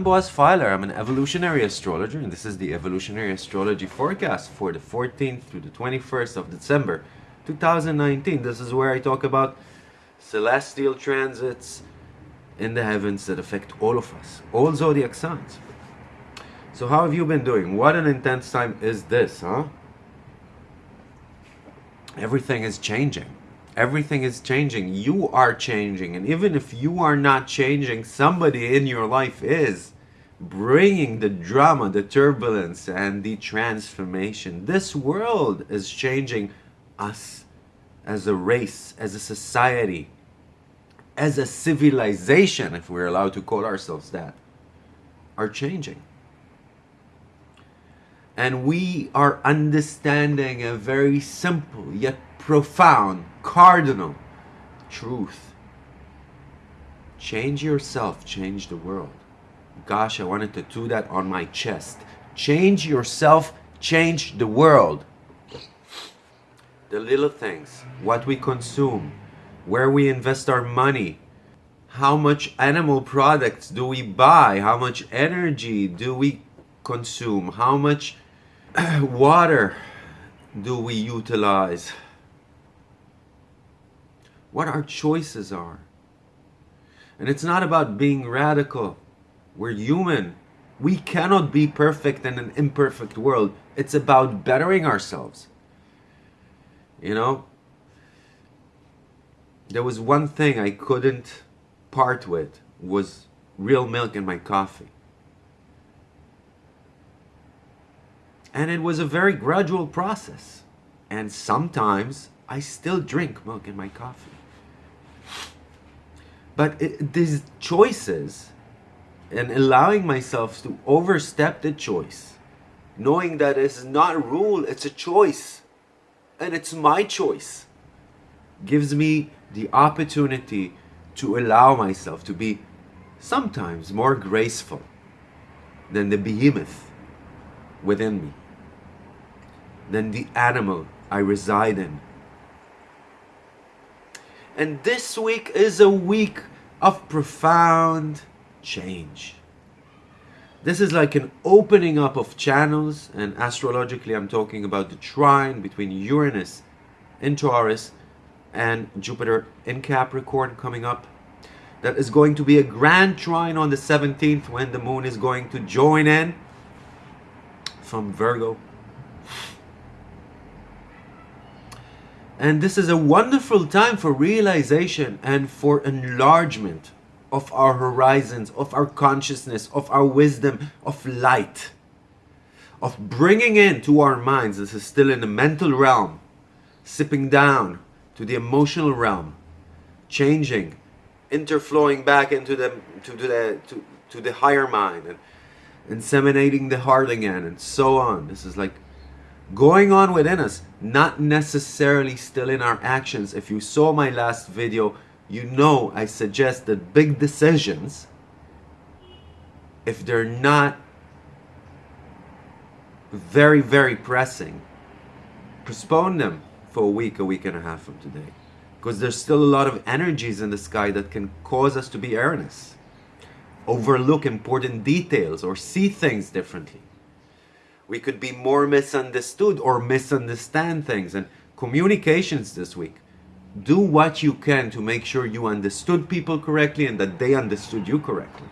I'm Boaz Fyler. I'm an evolutionary astrologer, and this is the evolutionary astrology forecast for the 14th through the 21st of December 2019. This is where I talk about celestial transits in the heavens that affect all of us, all zodiac signs. So, how have you been doing? What an intense time is this, huh? Everything is changing. Everything is changing. You are changing. And even if you are not changing, somebody in your life is bringing the drama, the turbulence, and the transformation. This world is changing us as a race, as a society, as a civilization, if we're allowed to call ourselves that, are changing. And we are understanding a very simple yet profound, cardinal truth. Change yourself, change the world. Gosh, I wanted to do that on my chest. Change yourself, change the world. The little things, what we consume, where we invest our money, how much animal products do we buy, how much energy do we consume, how much water do we utilize what our choices are. And it's not about being radical. We're human. We cannot be perfect in an imperfect world. It's about bettering ourselves. You know? There was one thing I couldn't part with was real milk in my coffee. And it was a very gradual process. And sometimes I still drink milk in my coffee. But it, these choices and allowing myself to overstep the choice, knowing that it's not a rule, it's a choice, and it's my choice, gives me the opportunity to allow myself to be sometimes more graceful than the behemoth within me, than the animal I reside in. And this week is a week of profound change. This is like an opening up of channels, and astrologically, I'm talking about the trine between Uranus in Taurus and Jupiter in Capricorn coming up. That is going to be a grand trine on the 17th when the moon is going to join in from Virgo. And this is a wonderful time for realization and for enlargement of our horizons, of our consciousness, of our wisdom, of light, of bringing into our minds, this is still in the mental realm, sipping down to the emotional realm, changing, interflowing back into the to the to, to the higher mind and inseminating the heart again and so on. This is like going on within us, not necessarily still in our actions. If you saw my last video, you know I suggest that big decisions, if they're not very, very pressing, postpone them for a week, a week and a half from today. Because there's still a lot of energies in the sky that can cause us to be erroneous, overlook important details, or see things differently we could be more misunderstood or misunderstand things. And communications this week, do what you can to make sure you understood people correctly and that they understood you correctly.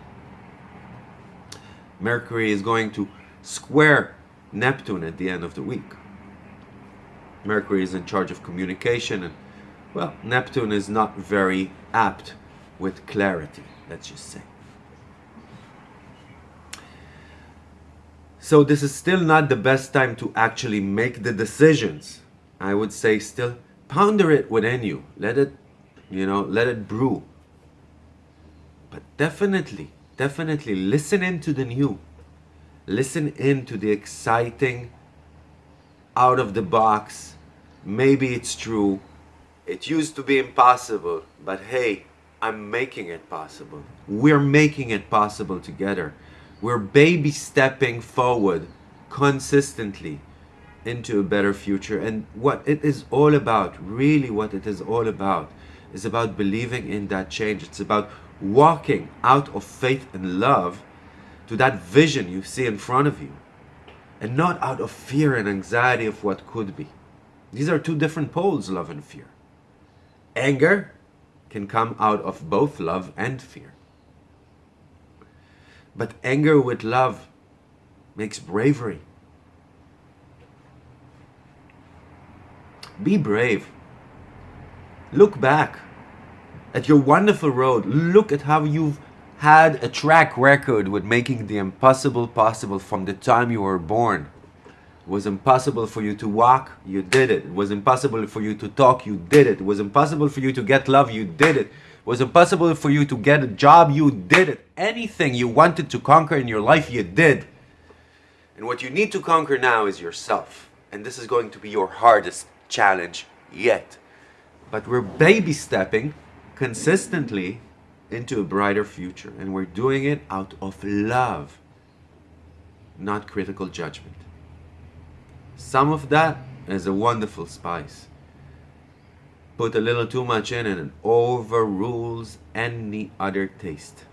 Mercury is going to square Neptune at the end of the week. Mercury is in charge of communication and well, Neptune is not very apt with clarity, let's just say. So this is still not the best time to actually make the decisions. I would say still ponder it within you. Let it, you know, let it brew. But definitely, definitely listen into the new. Listen into the exciting, out of the box. Maybe it's true. It used to be impossible, but hey, I'm making it possible. We're making it possible together. We're baby stepping forward consistently into a better future. And what it is all about, really what it is all about, is about believing in that change. It's about walking out of faith and love to that vision you see in front of you and not out of fear and anxiety of what could be. These are two different poles, love and fear. Anger can come out of both love and fear. But anger with love makes bravery. Be brave. Look back at your wonderful road. Look at how you've had a track record with making the impossible possible from the time you were born. It was impossible for you to walk, you did it. It was impossible for you to talk, you did it. It was impossible for you to get love, you did it. It was impossible for you to get a job, you did it. Anything you wanted to conquer in your life, you did. And what you need to conquer now is yourself. And this is going to be your hardest challenge yet. But we're baby stepping consistently into a brighter future. And we're doing it out of love, not critical judgment. Some of that is a wonderful spice. Put a little too much in and it overrules any other taste.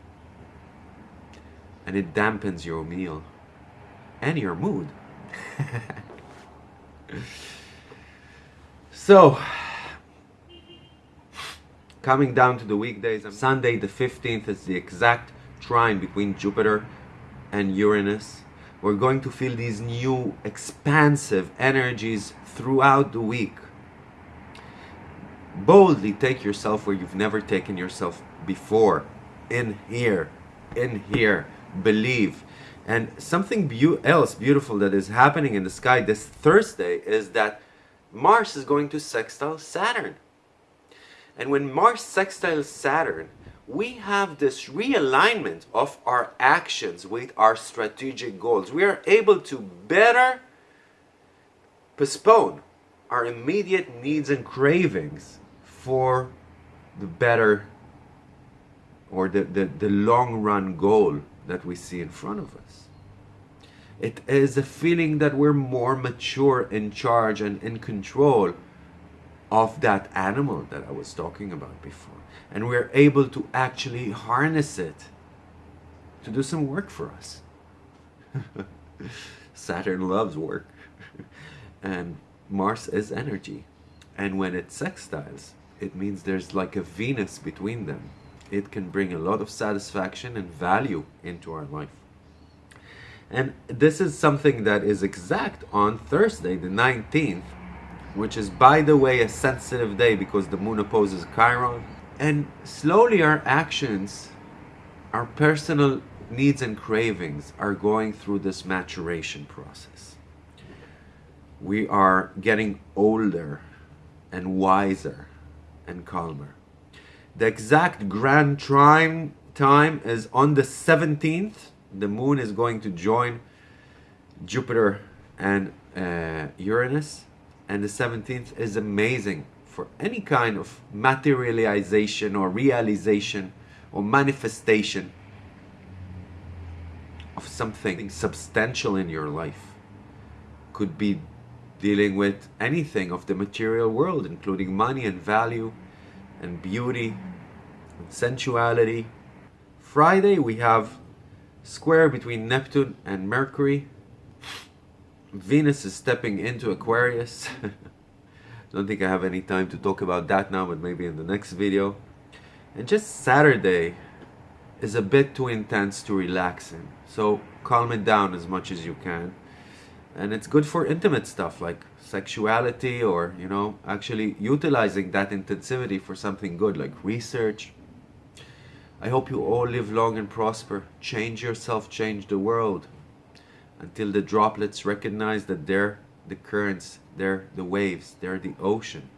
And it dampens your meal and your mood. so, coming down to the weekdays, Sunday the 15th is the exact trine between Jupiter and Uranus we're going to feel these new expansive energies throughout the week. Boldly take yourself where you've never taken yourself before. In here, in here, believe. And something be else beautiful that is happening in the sky this Thursday is that Mars is going to sextile Saturn. And when Mars sextiles Saturn, we have this realignment of our actions with our strategic goals. We are able to better postpone our immediate needs and cravings for the better or the, the, the long run goal that we see in front of us. It is a feeling that we're more mature, in charge, and in control of that animal that I was talking about before and we're able to actually harness it to do some work for us. Saturn loves work and Mars is energy and when it sextiles it means there's like a Venus between them. It can bring a lot of satisfaction and value into our life. And this is something that is exact on Thursday the 19th which is by the way a sensitive day because the moon opposes Chiron and slowly our actions, our personal needs and cravings are going through this maturation process. We are getting older and wiser and calmer. The exact grand trine time is on the 17th. The moon is going to join Jupiter and uh, Uranus. And the 17th is amazing for any kind of materialization or realization or manifestation of something substantial in your life. Could be dealing with anything of the material world, including money and value and beauty and sensuality. Friday we have square between Neptune and Mercury. Venus is stepping into Aquarius. don't think I have any time to talk about that now, but maybe in the next video. And just Saturday is a bit too intense to relax in. So calm it down as much as you can. And it's good for intimate stuff like sexuality or, you know, actually utilizing that intensivity for something good like research. I hope you all live long and prosper. Change yourself, change the world. Until the droplets recognize that they're the currents, they're the waves, they're the ocean.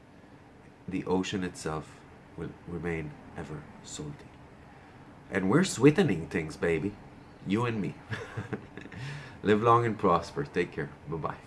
The ocean itself will remain ever salty. And we're sweetening things, baby. You and me. Live long and prosper. Take care. Bye-bye.